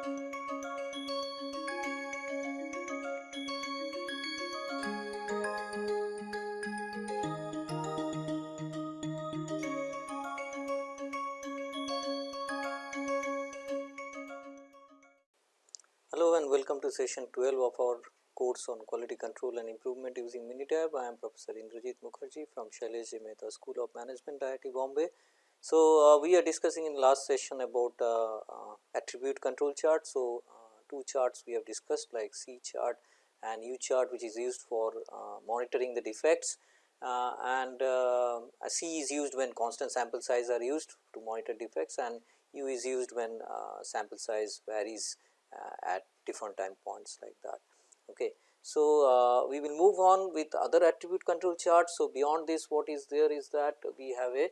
Hello and welcome to session 12 of our course on quality control and improvement using Minitab. I am Professor Indrajit Mukherjee from Shailesh Mehta School of Management IIT Bombay. So, uh, we are discussing in last session about uh, uh, attribute control chart. So, uh, two charts we have discussed like C chart and U chart which is used for uh, monitoring the defects uh, and C is used when constant sample size are used to monitor defects and U is used when sample size varies uh, at different time points like that. Okay. So, uh, we will move on with other attribute control charts. So, beyond this what is there is that we have a uh,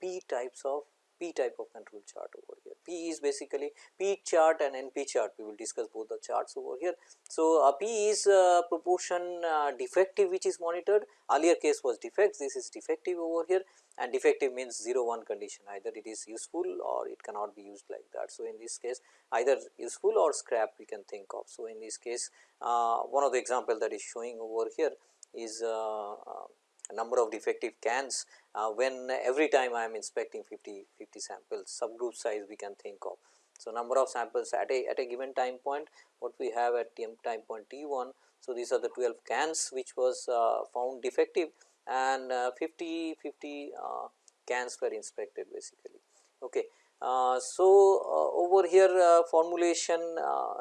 P types of P type of control chart over here. P is basically P chart and NP chart we will discuss both the charts over here. So, uh, P is uh, proportion uh, defective which is monitored earlier case was defects this is defective over here and defective means 0 1 condition either it is useful or it cannot be used like that. So, in this case either useful or scrap we can think of. So, in this case uh, one of the example that is showing over here is uh, uh, number of defective cans uh, when every time I am inspecting 50, 50 samples subgroup size we can think of. So, number of samples at a at a given time point what we have at time point t 1. So, these are the 12 cans which was uh, found defective and uh, 50 50 uh, cans were inspected basically. Okay. Uh, so, uh, over here uh, formulation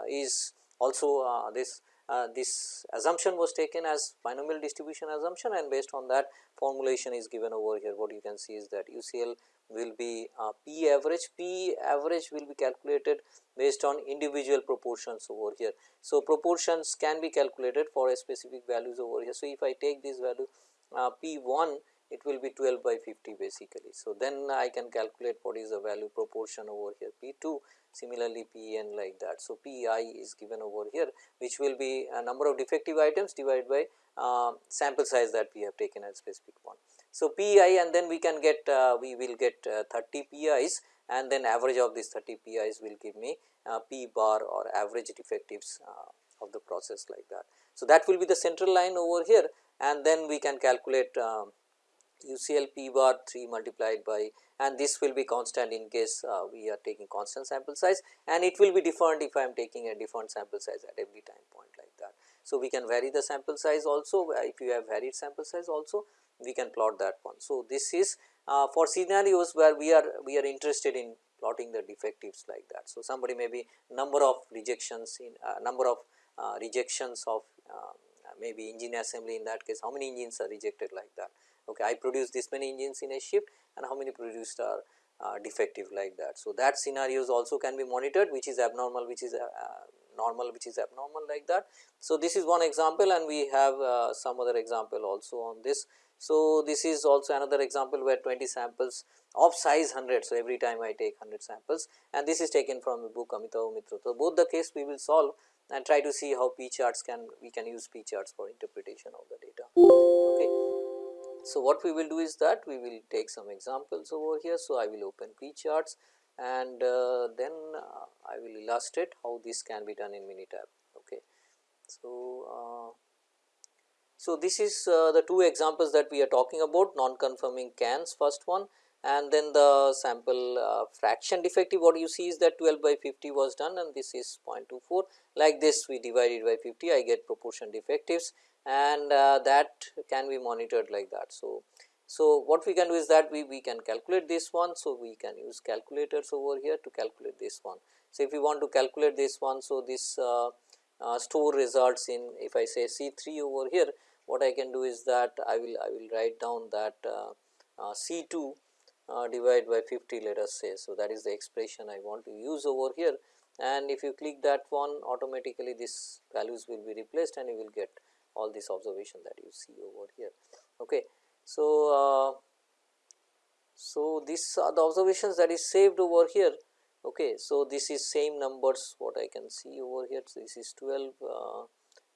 is also this uh, this assumption was taken as binomial distribution assumption and based on that formulation is given over here what you can see is that UCL will be uh, P average, P average will be calculated based on individual proportions over here. So, proportions can be calculated for a specific values over here. So, if I take this value uh, P 1 it will be 12 by 50 basically. So, then I can calculate what is the value proportion over here P 2 similarly P n like that. So, P i is given over here which will be a number of defective items divided by uh, sample size that we have taken as specific one. So, P i and then we can get uh, we will get uh, 30 P i's and then average of these 30 P i's will give me uh, P bar or average defectives uh, of the process like that. So, that will be the central line over here and then we can calculate um, UCL p bar 3 multiplied by and this will be constant in case uh, we are taking constant sample size and it will be different if I am taking a different sample size at every time point like that. So, we can vary the sample size also if you have varied sample size also we can plot that one. So, this is uh, for scenarios where we are we are interested in plotting the defectives like that. So, somebody may be number of rejections in uh, number of uh, rejections of uh, maybe engine assembly in that case how many engines are rejected like that okay I produce this many engines in a shift and how many produced are uh, defective like that. So, that scenarios also can be monitored which is abnormal which is uh, normal which is abnormal like that. So, this is one example and we have uh, some other example also on this. So, this is also another example where 20 samples of size 100. So, every time I take 100 samples and this is taken from the book Amitava Mitra. So, both the case we will solve and try to see how P charts can we can use P charts for interpretation of the data. Okay. So, what we will do is that we will take some examples over here. So, I will open P charts and uh, then uh, I will illustrate how this can be done in Minitab. Okay. So, uh, so this is uh, the two examples that we are talking about non-conforming cans first one and then the sample uh, fraction defective what you see is that 12 by 50 was done and this is 0.24 like this we divide it by 50 I get proportion defectives and uh, that can be monitored like that. So, so what we can do is that we, we can calculate this one. So, we can use calculators over here to calculate this one. So, if we want to calculate this one, so this uh, uh, store results in if I say C 3 over here, what I can do is that I will I will write down that uh, uh, C 2 uh, divided by 50 let us say. So, that is the expression I want to use over here and if you click that one automatically this values will be replaced and you will get all these observation that you see over here. Okay. So, uh, so these are the observations that is saved over here. Okay. So, this is same numbers what I can see over here. So, this is 12, uh,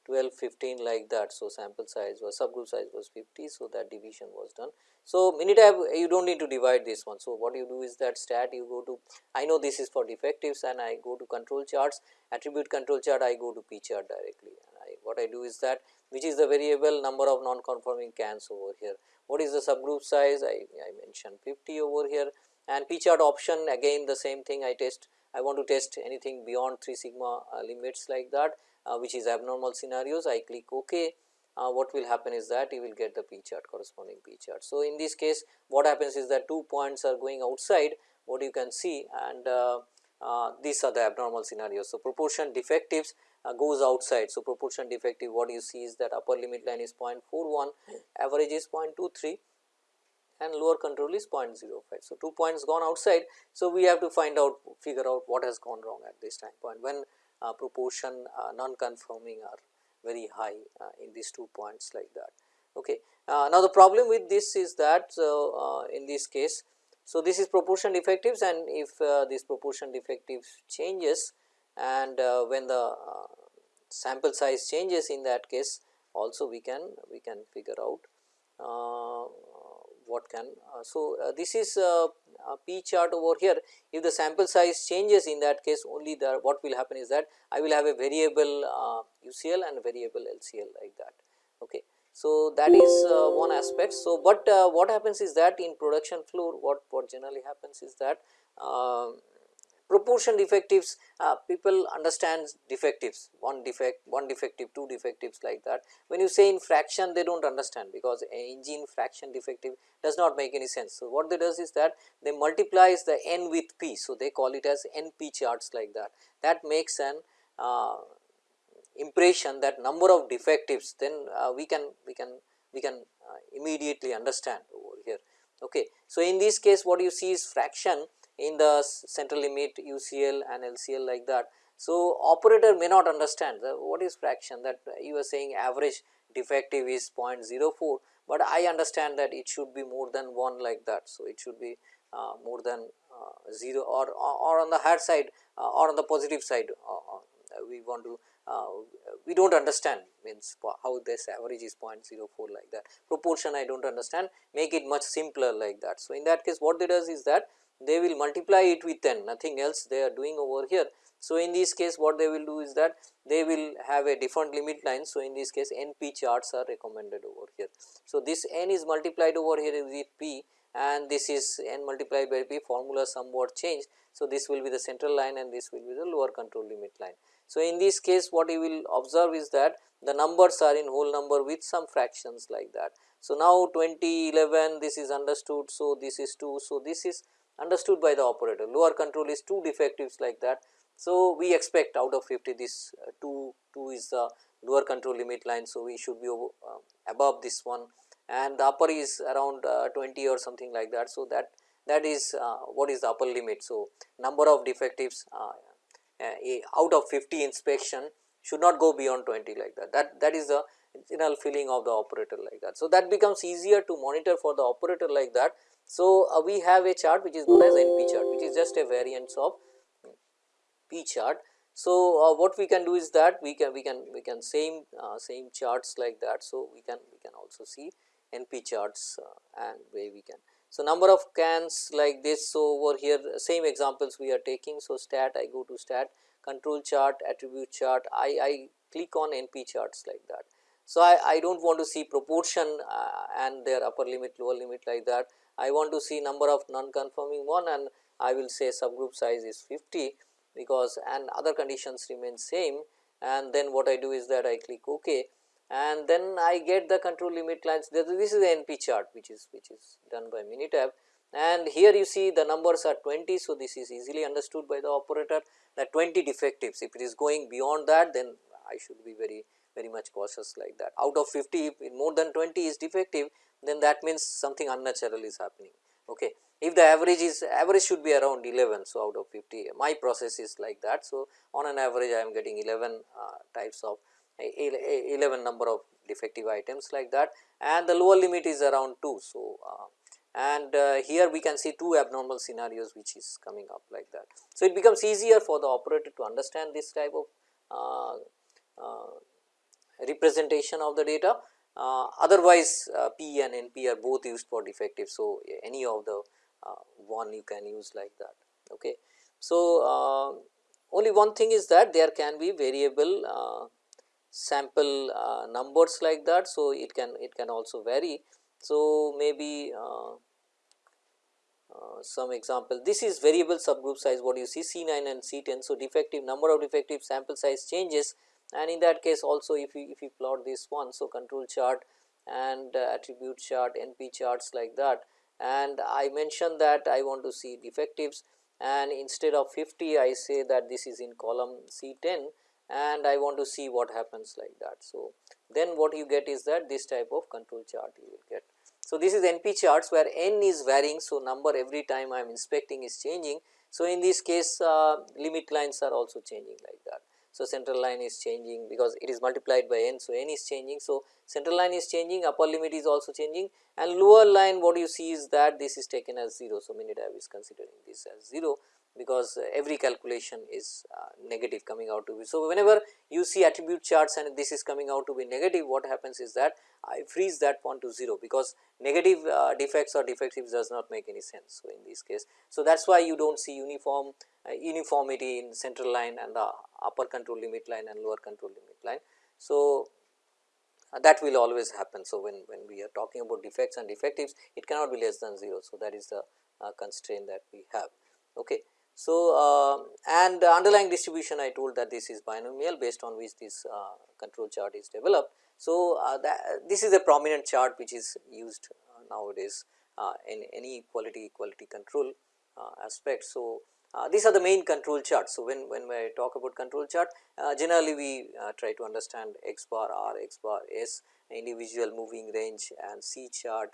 12, 15 like that. So, sample size was subgroup size was 50. So, that division was done. So, Minitab you do not need to divide this one. So, what you do is that stat you go to I know this is for defectives and I go to control charts attribute control chart I go to p chart directly and I what I do is that which is the variable number of non conforming cans over here. What is the subgroup size I, I mentioned 50 over here and p chart option again the same thing I test I want to test anything beyond 3 sigma uh, limits like that uh, which is abnormal scenarios I click ok. Uh, what will happen is that you will get the p chart corresponding p chart. So, in this case what happens is that two points are going outside what you can see and uh, uh, these are the abnormal scenarios. So, proportion defectives uh, goes outside. So, proportion defective what you see is that upper limit line is 0.41, average is 0.23 and lower control is 0.05. So, 2 points gone outside. So, we have to find out figure out what has gone wrong at this time point when uh, proportion uh, non-conforming are very high uh, in these two points like that. Okay. Uh, now, the problem with this is that uh, in this case, so this is proportion defectives and if this proportion defectives changes and when the sample size changes in that case also we can we can figure out what can. Uh, so, uh, this is uh, a p chart over here if the sample size changes in that case only the what will happen is that I will have a variable UCL and variable LCL like that. Okay. So, that is uh, one aspect. So, but uh, what happens is that in production floor what, what generally happens is that uh, proportion defectives uh, people understand defectives one defect one defective two defectives like that when you say in fraction they do not understand because engine fraction defective does not make any sense. So, what they does is that they multiplies the n with p. So, they call it as np charts like that that makes an uh, impression that number of defectives then uh, we can we can we can uh, immediately understand over here. Okay. So, in this case what you see is fraction in the central limit UCL and LCL like that. So, operator may not understand what is fraction that you are saying average defective is 0.04, but I understand that it should be more than 1 like that. So, it should be uh, more than uh, 0 or, or on the higher side uh, or on the positive side uh, uh, we want to uh, we do not understand means how this average is 0.04 like that proportion I do not understand make it much simpler like that. So, in that case what they does is that they will multiply it with n nothing else they are doing over here. So, in this case what they will do is that they will have a different limit line. So, in this case NP charts are recommended over here. So, this n is multiplied over here with p and this is n multiplied by p formula somewhat changed. So, this will be the central line and this will be the lower control limit line. So, in this case what you will observe is that the numbers are in whole number with some fractions like that. So, now 20 11 this is understood. So, this is 2. So, this is understood by the operator lower control is 2 defectives like that. So, we expect out of 50 this uh, 2 2 is the lower control limit line. So, we should be uh, above this one and the upper is around uh, 20 or something like that. So, that that is uh, what is the upper limit. So, number of defectives uh, uh, out of 50 inspection should not go beyond 20 like that. That that is the general feeling of the operator like that. So, that becomes easier to monitor for the operator like that so, uh, we have a chart which is known as NP chart which is just a variance of P chart. So, uh, what we can do is that we can we can we can same uh, same charts like that. So, we can we can also see NP charts uh, and where we can. So, number of cans like this. So, over here same examples we are taking. So, stat I go to stat control chart attribute chart I, I click on NP charts like that. So, I, I do not want to see proportion uh, and their upper limit lower limit like that. I want to see number of non-conforming one and I will say subgroup size is 50 because and other conditions remain same. And then what I do is that I click ok. And then I get the control limit lines. This is the NP chart which is which is done by Minitab. And here you see the numbers are 20. So, this is easily understood by the operator that 20 defectives. If it is going beyond that then I should be very very much cautious like that. Out of 50 if more than 20 is defective then that means something unnatural is happening. Okay. If the average is average should be around 11. So, out of 50 my process is like that. So, on an average I am getting 11 uh, types of 11 number of defective items like that and the lower limit is around 2. So, uh, and uh, here we can see two abnormal scenarios which is coming up like that. So, it becomes easier for the operator to understand this type of uh, uh, representation of the data. Uh, otherwise, uh, P and NP are both used for defective. So, any of the uh, one you can use like that. Okay. So, only one thing is that there can be variable sample numbers like that. So, it can it can also vary. So, maybe uh, some example this is variable subgroup size what you see C 9 and C 10. So, defective number of defective sample size changes and in that case also if you if you plot this one. So, control chart and uh, attribute chart NP charts like that and I mentioned that I want to see defectives and instead of 50 I say that this is in column C 10 and I want to see what happens like that. So, then what you get is that this type of control chart you will get. So, this is NP charts where n is varying. So, number every time I am inspecting is changing. So, in this case uh, limit lines are also changing like that. So, central line is changing because it is multiplied by n. So, n is changing. So, central line is changing upper limit is also changing and lower line what you see is that this is taken as 0. So, Minitab is considering this as 0 because every calculation is uh, negative coming out to be. So, whenever you see attribute charts and this is coming out to be negative what happens is that I freeze that point to 0 because negative uh, defects or defectives does not make any sense. So, in this case. So, that is why you do not see uniform uh, uniformity in central line and the upper control limit line and lower control limit line. So, uh, that will always happen. So, when, when we are talking about defects and defectives it cannot be less than 0. So, that is the uh, constraint that we have. Okay. So, uh, and the underlying distribution I told that this is binomial based on which this uh, control chart is developed. So, uh, this is a prominent chart which is used uh, nowadays uh, in any quality quality control uh, aspect. So, these are the main control charts. So, when, when I talk about control chart generally we try to understand x bar r, x bar s individual moving range and C chart,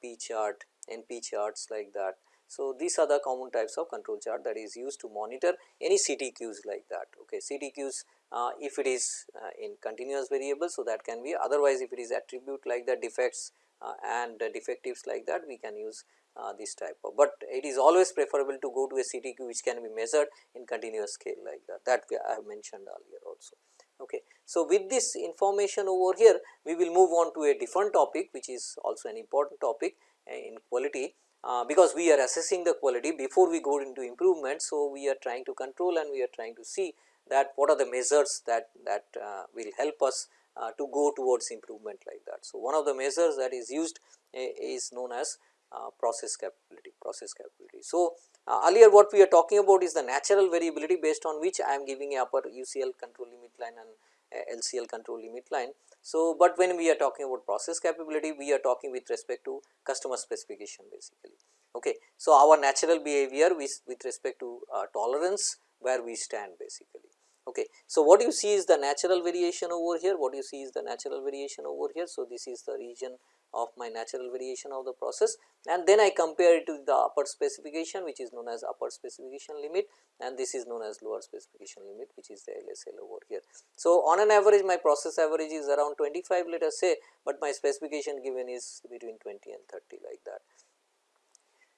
P chart, NP charts like that. So, these are the common types of control chart that is used to monitor any CTQs like that. Okay. CTQs uh, if it is uh, in continuous variable. So, that can be otherwise if it is attribute like that defects uh, and defectives like that we can use uh, this type of, but it is always preferable to go to a CTQ which can be measured in continuous scale like that that I have mentioned earlier also. Okay. So, with this information over here we will move on to a different topic which is also an important topic uh, in quality uh, because we are assessing the quality before we go into improvement. So, we are trying to control and we are trying to see that what are the measures that, that uh, will help us uh, to go towards improvement like that. So, one of the measures that is used is known as uh, process capability, process capability. So, uh, earlier what we are talking about is the natural variability based on which I am giving a upper UCL control limit line and LCL control limit line. So, but when we are talking about process capability, we are talking with respect to customer specification basically. Okay. So, our natural behavior with, with respect to uh, tolerance where we stand basically. Okay. So, what you see is the natural variation over here, what you see is the natural variation over here. So, this is the region of my natural variation of the process and then I compare it to the upper specification which is known as upper specification limit and this is known as lower specification limit which is the LSL over here. So, on an average my process average is around 25 let us say, but my specification given is between 20 and 30 like that.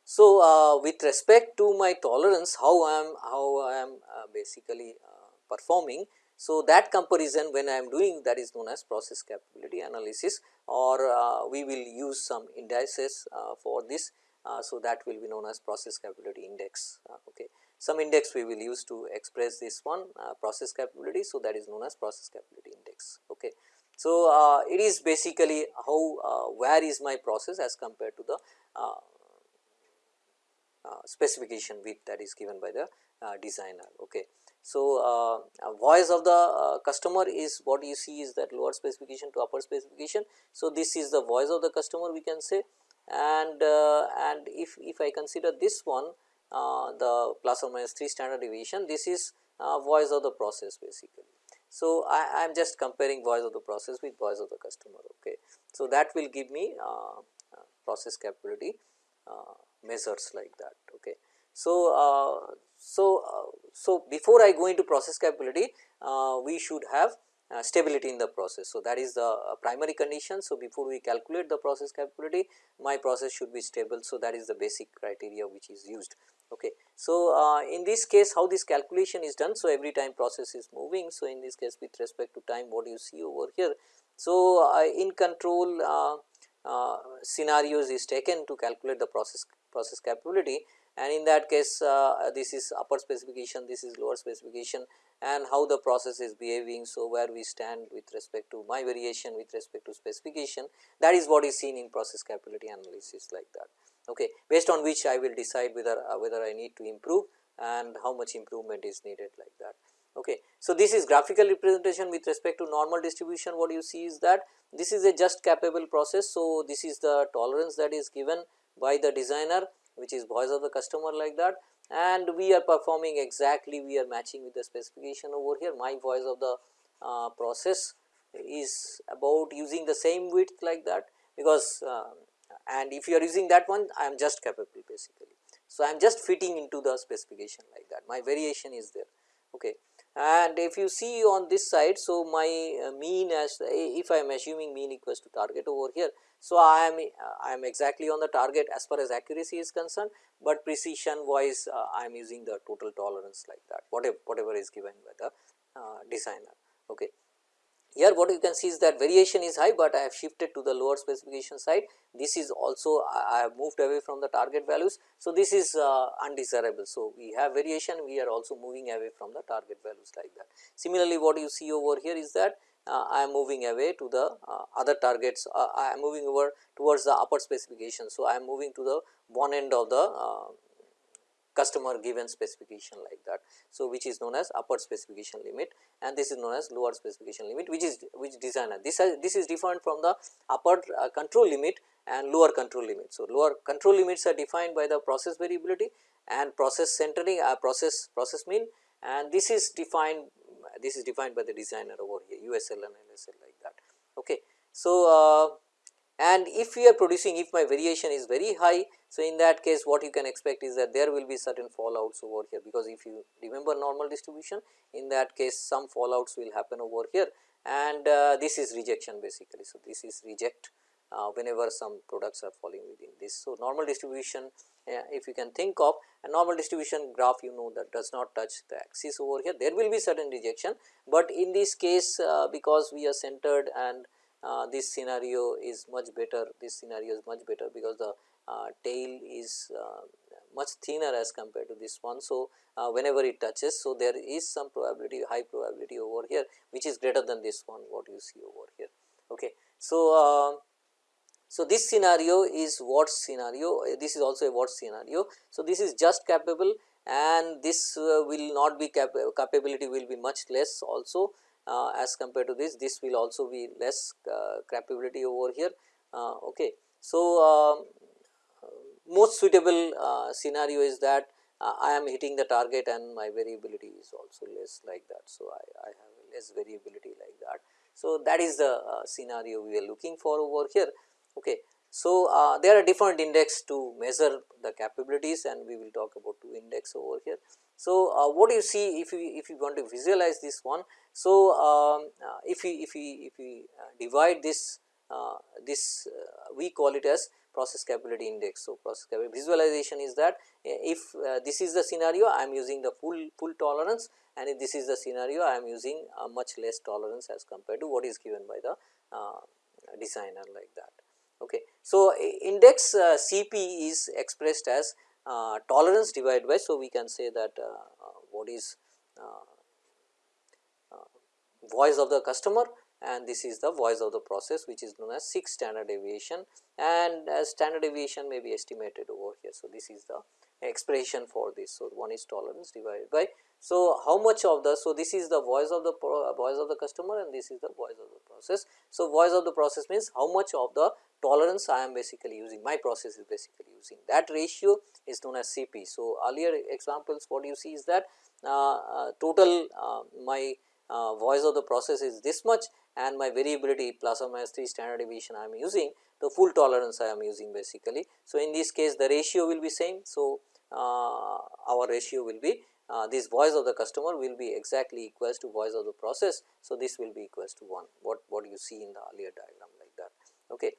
So, uh, with respect to my tolerance how I am how I am uh, basically uh, performing. So, that comparison when I am doing that is known as process capability analysis or uh, we will use some indices uh, for this. Uh, so, that will be known as process capability index. okay. Some index we will use to express this one process capability. So, that is known as process capability index. Okay. So, it is basically how where is my process as compared to the uh, specification width that is given by the uh, designer. Okay. So, uh, voice of the customer is what you see is that lower specification to upper specification. So, this is the voice of the customer we can say and and if, if I consider this one the plus or minus 3 standard deviation this is voice of the process basically. So, I am just comparing voice of the process with voice of the customer. Okay. So, that will give me uh, process capability uh, measures like that. Okay. So, uh, so, uh, so before I go into process capability, uh, we should have uh, stability in the process. So, that is the uh, primary condition. So, before we calculate the process capability my process should be stable. So, that is the basic criteria which is used. Okay. So, uh, in this case how this calculation is done. So, every time process is moving. So, in this case with respect to time what you see over here. So, uh, in control scenarios is taken to calculate the process process capability and in that case this is upper specification, this is lower specification and how the process is behaving. So, where we stand with respect to my variation with respect to specification that is what is seen in process capability analysis like that okay, based on which I will decide whether uh, whether I need to improve and how much improvement is needed like that. Okay. So, this is graphical representation with respect to normal distribution what you see is that this is a just capable process. So, this is the tolerance that is given by the designer which is voice of the customer like that. And we are performing exactly we are matching with the specification over here. My voice of the uh, process is about using the same width like that because uh, and if you are using that one I am just capable basically. So, I am just fitting into the specification like that. My variation is there. Okay and if you see on this side. So, my uh, mean as if I am assuming mean equals to target over here. So, I am I am exactly on the target as far as accuracy is concerned, but precision wise uh, I am using the total tolerance like that whatever whatever is given by the uh, designer. Okay. Here what you can see is that variation is high, but I have shifted to the lower specification side. This is also I have moved away from the target values. So, this is uh, undesirable. So, we have variation we are also moving away from the target values like that. Similarly, what you see over here is that uh, I am moving away to the uh, other targets uh, I am moving over towards the upper specification. So, I am moving to the one end of the uh, customer given specification like that. So, which is known as upper specification limit and this is known as lower specification limit which is which designer this has, this is defined from the upper uh, control limit and lower control limit. So, lower control limits are defined by the process variability and process centering uh, process process mean and this is defined this is defined by the designer over here USL and LSL like that. Okay. So, uh, and if we are producing if my variation is very high. So, in that case what you can expect is that there will be certain fallouts over here because if you remember normal distribution in that case some fallouts will happen over here and uh, this is rejection basically. So, this is reject uh, whenever some products are falling within this. So, normal distribution uh, if you can think of a normal distribution graph you know that does not touch the axis over here there will be certain rejection, but in this case uh, because we are centered and this scenario is much better this scenario is much better because the uh, tail is uh, much thinner as compared to this one. So, uh, whenever it touches so there is some probability high probability over here which is greater than this one what you see over here. Okay. So, uh, so this scenario is what scenario this is also a what scenario. So, this is just capable and this will not be cap capability will be much less also uh, as compared to this this will also be less uh, capability over here uh, okay so um, most suitable scenario is that I am hitting the target and my variability is also less like that. So, I, I have less variability like that. So, that is the uh, scenario we are looking for over here. Okay. So, uh, there are different index to measure the capabilities and we will talk about two index over here. So, uh, what do you see if you if you want to visualize this one. So, um, uh, if we if we if we uh, divide this uh, this uh, we call it as process capability index. So, process capability visualization is that if this is the scenario I am using the full full tolerance and if this is the scenario I am using a much less tolerance as compared to what is given by the designer like that. Okay. So, index Cp is expressed as uh, tolerance divided by. So, we can say that uh, uh, what is voice of the customer and this is the voice of the process which is known as 6 standard deviation and as standard deviation may be estimated over here. So, this is the expression for this. So, one is tolerance divided by. So, how much of the, so this is the voice of the voice of the customer and this is the voice of the process. So, voice of the process means how much of the tolerance I am basically using, my process is basically using that ratio is known as CP. So, earlier examples what you see is that uh, uh, total uh, my uh, voice of the process is this much and my variability plus or minus 3 standard deviation I am using the full tolerance I am using basically. So, in this case the ratio will be same. So, our ratio will be uh, this voice of the customer will be exactly equals to voice of the process. So, this will be equals to 1 what, what you see in the earlier diagram like that. Okay.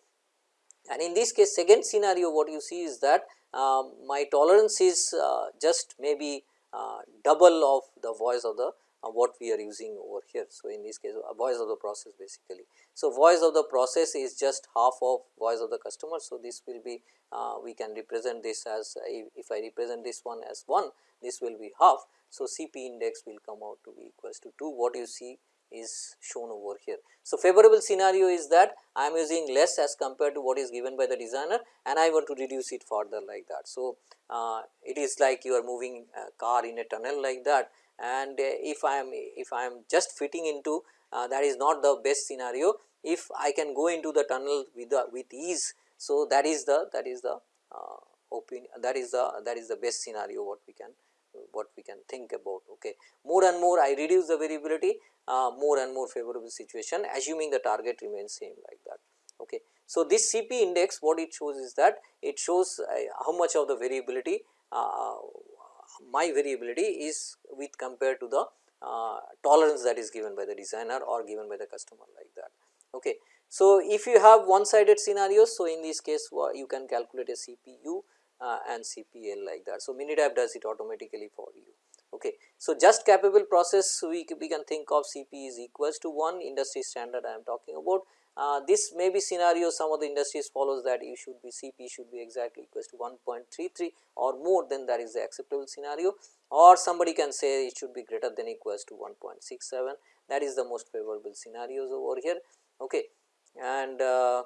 And in this case second scenario what you see is that uh, my tolerance is uh, just maybe uh, double of the voice of the uh, what we are using over here. So, in this case voice of the process basically. So, voice of the process is just half of voice of the customer. So, this will be uh, we can represent this as if I represent this one as 1 this will be half. So, CP index will come out to be equals to 2 what you see is shown over here. So, favorable scenario is that I am using less as compared to what is given by the designer and I want to reduce it further like that. So, uh, it is like you are moving a car in a tunnel like that and uh, if I am if I am just fitting into uh, that is not the best scenario if I can go into the tunnel with the with ease. So, that is the that is the uh, opinion that is the that is the best scenario what we can what we can think about okay more and more I reduce the variability uh, more and more favorable situation assuming the target remains same like that okay so this cp index what it shows is that it shows uh, how much of the variability uh, my variability is with compared to the uh, tolerance that is given by the designer or given by the customer like that okay so if you have one sided scenarios so in this case you can calculate a cpu uh, and CPL like that. So, Minitab does it automatically for you. Okay. So, just capable process we, we can think of CP is equals to 1 industry standard I am talking about. Uh, this may be scenario some of the industries follows that you should be CP should be exactly equals to 1.33 or more than that is the acceptable scenario or somebody can say it should be greater than equals to 1.67 that is the most favorable scenarios over here. Okay. And uh,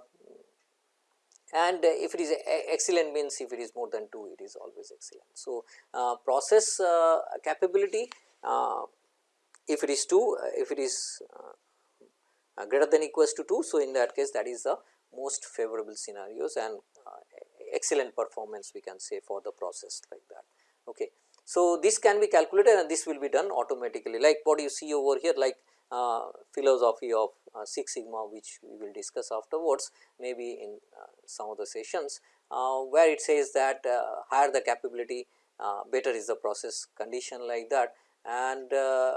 and if it is excellent means if it is more than 2 it is always excellent. So, uh, process uh, capability uh, if it is 2 if it is greater than equals to 2. So, in that case that is the most favorable scenarios and excellent performance we can say for the process like that. Okay. So, this can be calculated and this will be done automatically like what you see over here like uh, philosophy of uh, Six Sigma which we will discuss afterwards maybe in uh, some of the sessions where it says that higher the capability better is the process condition like that and uh,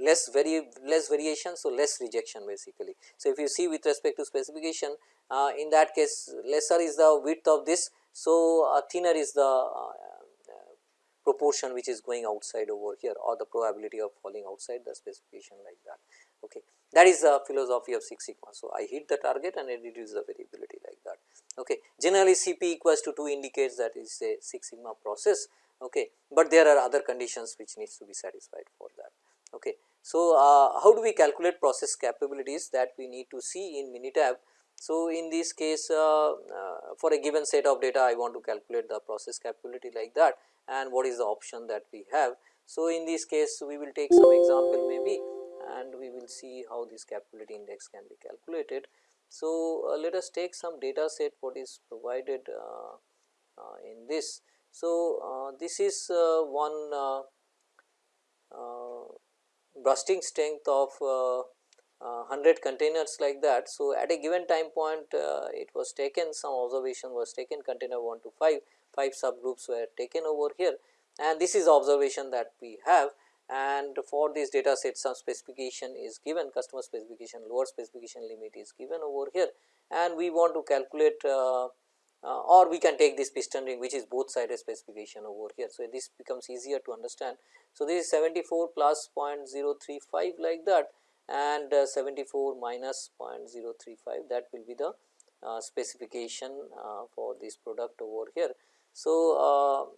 less vari less variation. So, less rejection basically. So, if you see with respect to specification uh, in that case lesser is the width of this. So, uh, thinner is the proportion which is going outside over here or the probability of falling outside the specification like that. Okay. That is the philosophy of Six Sigma. So, I hit the target and I reduce the variability like that. Okay. Generally CP equals to 2 indicates that is a Six Sigma process, okay. but there are other conditions which needs to be satisfied for that. Okay. So, uh, how do we calculate process capabilities that we need to see in Minitab so, in this case uh, uh, for a given set of data I want to calculate the process capability like that and what is the option that we have. So, in this case we will take some example maybe and we will see how this capability index can be calculated. So, uh, let us take some data set what is provided uh, uh, in this. So, uh, this is one bursting strength of 100 containers like that. So, at a given time point uh, it was taken some observation was taken container 1 to 5, 5 subgroups were taken over here. And this is observation that we have. And for this data set some specification is given customer specification lower specification limit is given over here. And we want to calculate uh, uh, or we can take this piston ring which is both sided specification over here. So, this becomes easier to understand. So, this is 74 plus 0.035 like that and uh, 74 minus 0.035 that will be the uh, specification uh, for this product over here. So,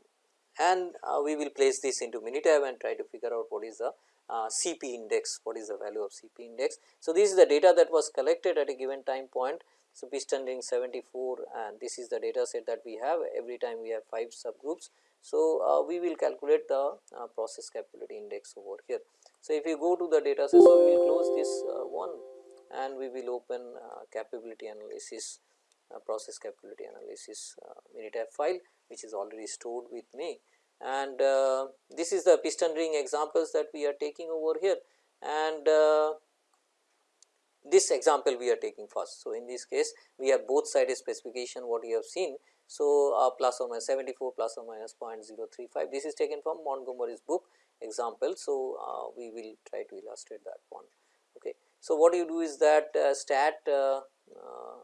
and we will place this into Minitab and try to figure out what is the uh, CP index, what is the value of CP index. So, this is the data that was collected at a given time point. So, piston ring 74 and this is the data set that we have every time we have 5 subgroups. So, uh, we will calculate the uh, process capability index over here. So, if you go to the data set, so we will close this uh, one and we will open uh, capability analysis uh, process capability analysis uh, Minitab file which is already stored with me and this is the piston ring examples that we are taking over here and this example we are taking first. So, in this case we have both sided specification what you have seen. So, uh, plus or minus 74 plus or minus 0.035 this is taken from Montgomery's book example. So, uh, we will try to illustrate that one. Okay. So, what you do is that uh, stat uh, uh,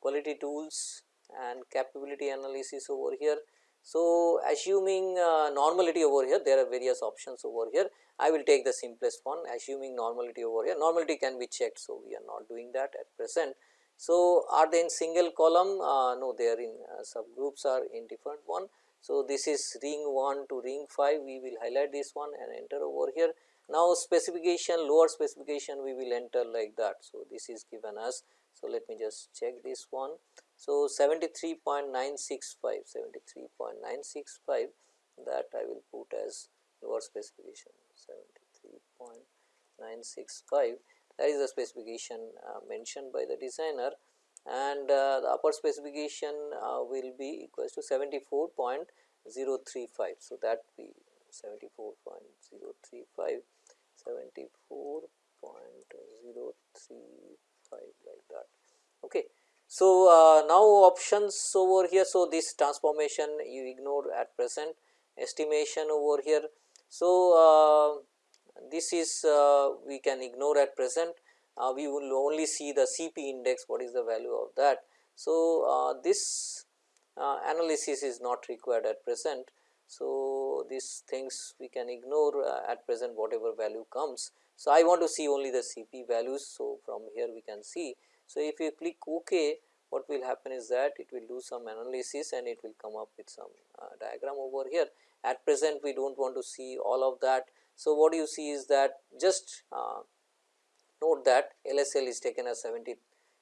quality tools and capability analysis over here. So, assuming uh, normality over here there are various options over here I will take the simplest one assuming normality over here normality can be checked. So, we are not doing that at present. So, are they in single column uh, no they are in uh, subgroups are in different one. So, this is ring 1 to ring 5 we will highlight this one and enter over here. Now, specification lower specification we will enter like that. So, this is given us. So, let me just check this one. So, 73.965 73.965 that I will put as lower specification 73.965 that is the specification uh, mentioned by the designer and uh, the upper specification uh, will be equals to 74.035. So, that be 74.035 74.035 like that. Okay. So, uh, now options over here. So, this transformation you ignore at present estimation over here. So, uh, this is uh, we can ignore at present uh, we will only see the CP index what is the value of that. So, this analysis is not required at present. So, these things we can ignore at present whatever value comes. So, I want to see only the CP values. So, from here we can see. So, if you click OK what will happen is that it will do some analysis and it will come up with some uh, diagram over here. At present we do not want to see all of that. So, what you see is that just uh, note that LSL is taken as 70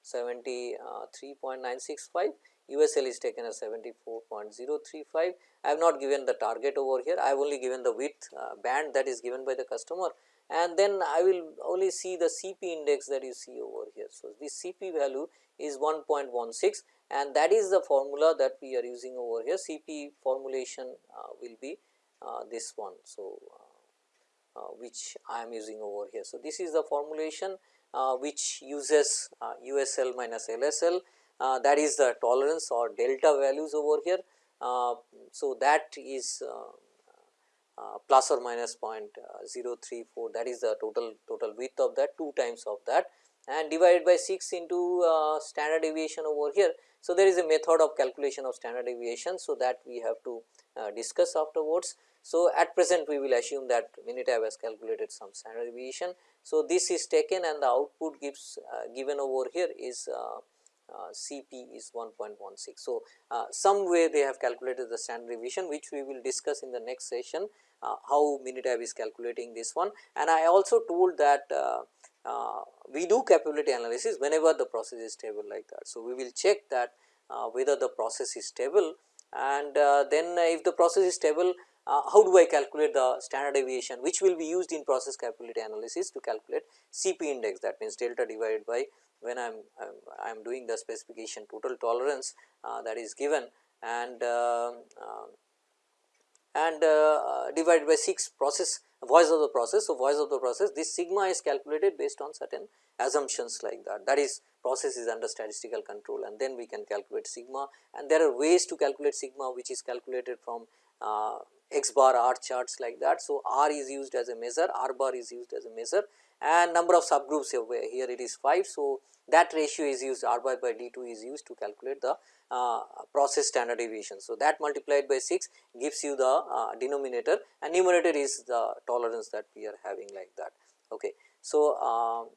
73.965 USL is taken as 74.035. I have not given the target over here, I have only given the width uh, band that is given by the customer and then I will only see the CP index that you see over here. So, this CP value is 1.16 and that is the formula that we are using over here CP formulation uh, will be uh, this one. So, uh, uh which I am using over here. So, this is the formulation uh, which uses USL uh, minus LSL that is the tolerance or delta values over here. so, that is plus or minus 0.034 that is the total total width of that 2 times of that and divided by 6 into uh, standard deviation over here. So, there is a method of calculation of standard deviation. So, that we have to uh, discuss afterwards. So, at present we will assume that Minitab has calculated some standard deviation. So, this is taken and the output gives uh, given over here is uh, uh, CP is 1.16. So, uh, some way they have calculated the standard deviation which we will discuss in the next session how Minitab is calculating this one and I also told that uh, we do capability analysis whenever the process is stable like that. So, we will check that uh, whether the process is stable and uh, then if the process is stable uh, how do I calculate the standard deviation which will be used in process capability analysis to calculate CP index that means delta divided by when I am I am doing the specification total tolerance uh, that is given and uh, and divided by 6 process voice of the process. So, voice of the process this sigma is calculated based on certain assumptions like that that is process is under statistical control and then we can calculate sigma and there are ways to calculate sigma which is calculated from uh, x bar r charts like that. So, r is used as a measure r bar is used as a measure and number of subgroups here it is 5. So, that ratio is used r by d 2 is used to calculate the uh, process standard deviation. So, that multiplied by 6 gives you the uh, denominator and numerator is the tolerance that we are having like that. Okay. So, uh,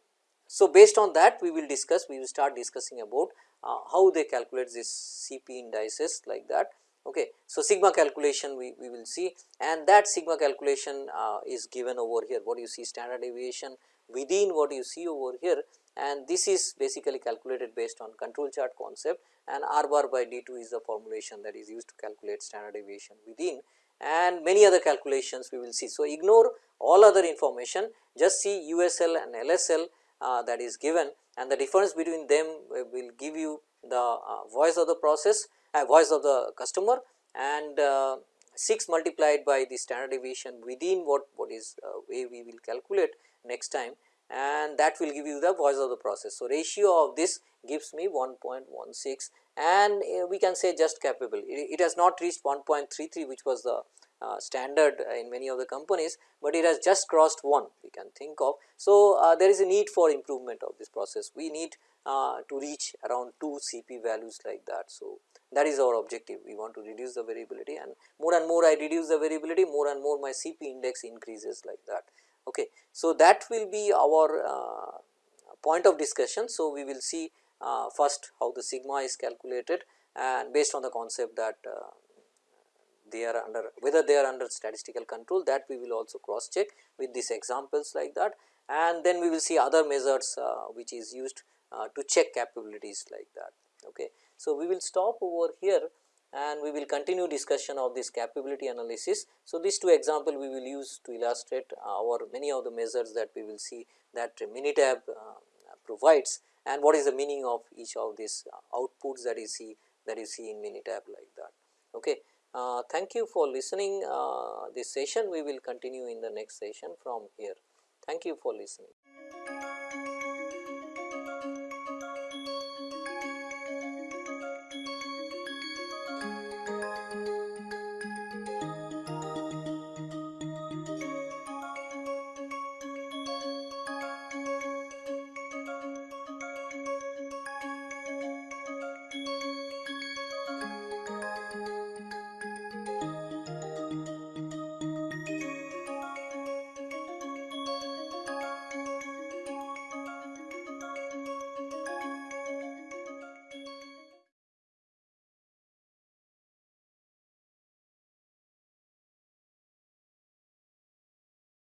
so based on that we will discuss we will start discussing about uh, how they calculate this CP indices like that. Okay. So, sigma calculation we, we will see and that sigma calculation uh, is given over here what you see standard deviation within what you see over here. And this is basically calculated based on control chart concept. And r bar by d 2 is the formulation that is used to calculate standard deviation within. And many other calculations we will see. So, ignore all other information. Just see USL and LSL uh, that is given. And the difference between them will give you the uh, voice of the process uh, voice of the customer. And uh, 6 multiplied by the standard deviation within what what is uh, way we will calculate next time and that will give you the voice of the process. So, ratio of this gives me 1.16 and uh, we can say just capable it, has not reached 1.33 which was the uh, standard in many of the companies, but it has just crossed 1 we can think of. So, uh, there is a need for improvement of this process we need uh, to reach around 2 CP values like that. So, that is our objective we want to reduce the variability and more and more I reduce the variability more and more my CP index increases like that. Okay. So, that will be our uh, point of discussion. So, we will see uh, first how the sigma is calculated and based on the concept that uh, they are under whether they are under statistical control that we will also cross check with these examples like that and then we will see other measures uh, which is used uh, to check capabilities like that. Okay. So, we will stop over here and we will continue discussion of this capability analysis. So, these two example we will use to illustrate our many of the measures that we will see that Minitab uh, provides and what is the meaning of each of these outputs that you see that you see in Minitab like that. Okay. Uh, thank you for listening uh, this session we will continue in the next session from here. Thank you for listening.